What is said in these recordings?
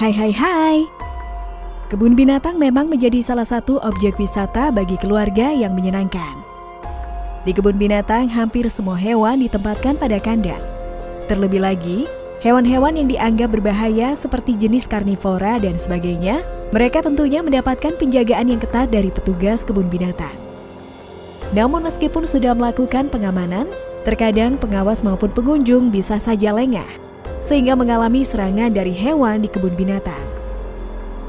Hai hai hai. Kebun binatang memang menjadi salah satu objek wisata bagi keluarga yang menyenangkan. Di kebun binatang hampir semua hewan ditempatkan pada kandang. Terlebih lagi, hewan-hewan yang dianggap berbahaya seperti jenis karnivora dan sebagainya, mereka tentunya mendapatkan penjagaan yang ketat dari petugas kebun binatang. Namun meskipun sudah melakukan pengamanan, terkadang pengawas maupun pengunjung bisa saja lengah, sehingga mengalami serangan dari hewan di kebun binatang.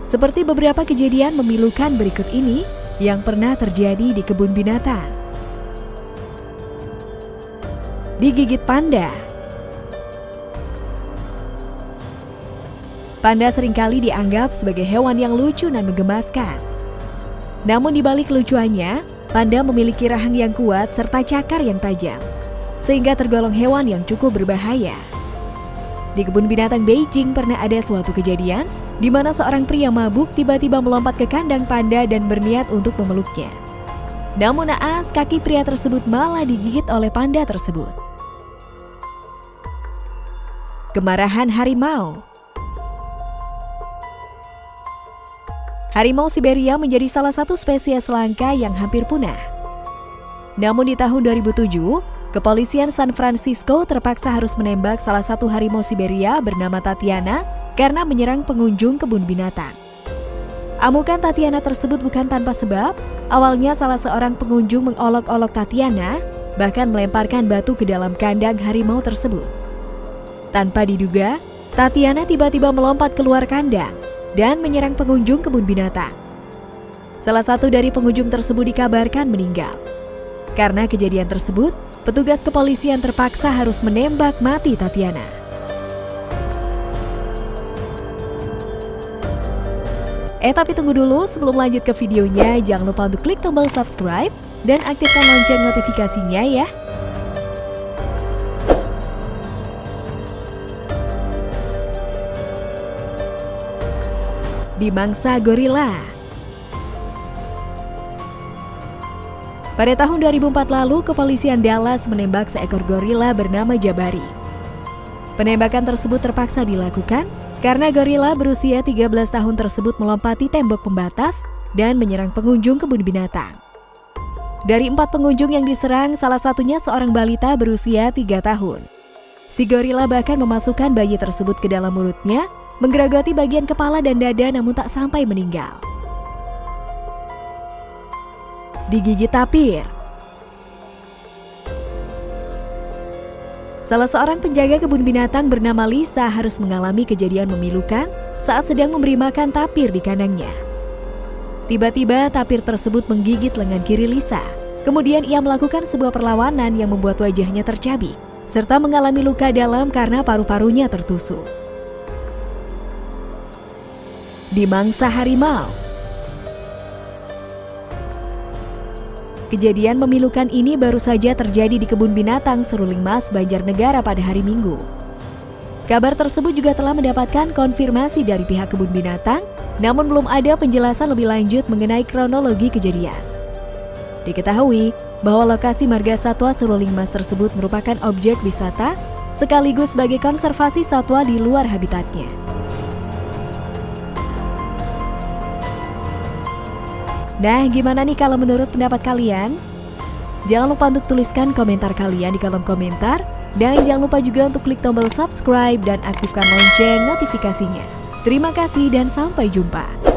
Seperti beberapa kejadian memilukan berikut ini yang pernah terjadi di kebun binatang. Digigit panda. Panda sering kali dianggap sebagai hewan yang lucu dan menggemaskan. Namun di balik kelucuannya, panda memiliki rahang yang kuat serta cakar yang tajam, sehingga tergolong hewan yang cukup berbahaya. Di kebun binatang Beijing pernah ada suatu kejadian di mana seorang pria mabuk tiba-tiba melompat ke kandang panda dan berniat untuk memeluknya. Namun naas, kaki pria tersebut malah digigit oleh panda tersebut. Kemarahan harimau Harimau Siberia menjadi salah satu spesies langka yang hampir punah. Namun di tahun 2007, kepolisian San Francisco terpaksa harus menembak salah satu harimau Siberia bernama Tatiana karena menyerang pengunjung kebun binatang. Amukan Tatiana tersebut bukan tanpa sebab. Awalnya salah seorang pengunjung mengolok-olok Tatiana, bahkan melemparkan batu ke dalam kandang harimau tersebut. Tanpa diduga, Tatiana tiba-tiba melompat keluar kandang dan menyerang pengunjung kebun binatang. Salah satu dari pengunjung tersebut dikabarkan meninggal. Karena kejadian tersebut, petugas kepolisian terpaksa harus menembak mati Tatiana. Eh tapi tunggu dulu, sebelum lanjut ke videonya, jangan lupa untuk klik tombol subscribe dan aktifkan lonceng notifikasinya ya. Di mangsa gorila Pada tahun 2004 lalu, kepolisian Dallas menembak seekor gorila bernama Jabari. Penembakan tersebut terpaksa dilakukan karena gorila berusia 13 tahun tersebut melompati tembok pembatas dan menyerang pengunjung kebun binatang. Dari empat pengunjung yang diserang, salah satunya seorang balita berusia 3 tahun. Si gorila bahkan memasukkan bayi tersebut ke dalam mulutnya, menggerogoti bagian kepala dan dada namun tak sampai meninggal. Digigit tapir Salah seorang penjaga kebun binatang bernama Lisa harus mengalami kejadian memilukan saat sedang memberi makan tapir di kandangnya. Tiba-tiba tapir tersebut menggigit lengan kiri Lisa. Kemudian ia melakukan sebuah perlawanan yang membuat wajahnya tercabik, serta mengalami luka dalam karena paru-parunya tertusuk. Di mangsa harimau, Kejadian memilukan ini baru saja terjadi di kebun binatang Seruling Mas, Banjarnegara pada hari Minggu. Kabar tersebut juga telah mendapatkan konfirmasi dari pihak kebun binatang, namun belum ada penjelasan lebih lanjut mengenai kronologi kejadian. Diketahui bahwa lokasi marga satwa Seruling Mas tersebut merupakan objek wisata sekaligus sebagai konservasi satwa di luar habitatnya. Nah, gimana nih kalau menurut pendapat kalian? Jangan lupa untuk tuliskan komentar kalian di kolom komentar. Dan jangan lupa juga untuk klik tombol subscribe dan aktifkan lonceng notifikasinya. Terima kasih dan sampai jumpa.